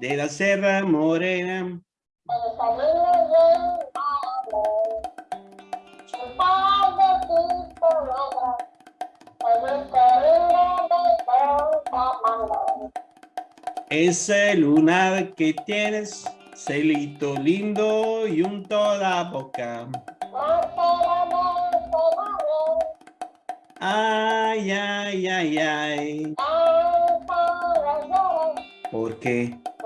De la Serra Morena. Ese lunar que tienes, celito lindo y un toda boca. Ay, ay, ay, ay. ¿Por qué?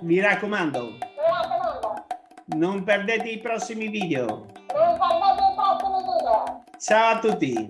mi raccomando. Non perdete i prossimi video. Ciao a tutti.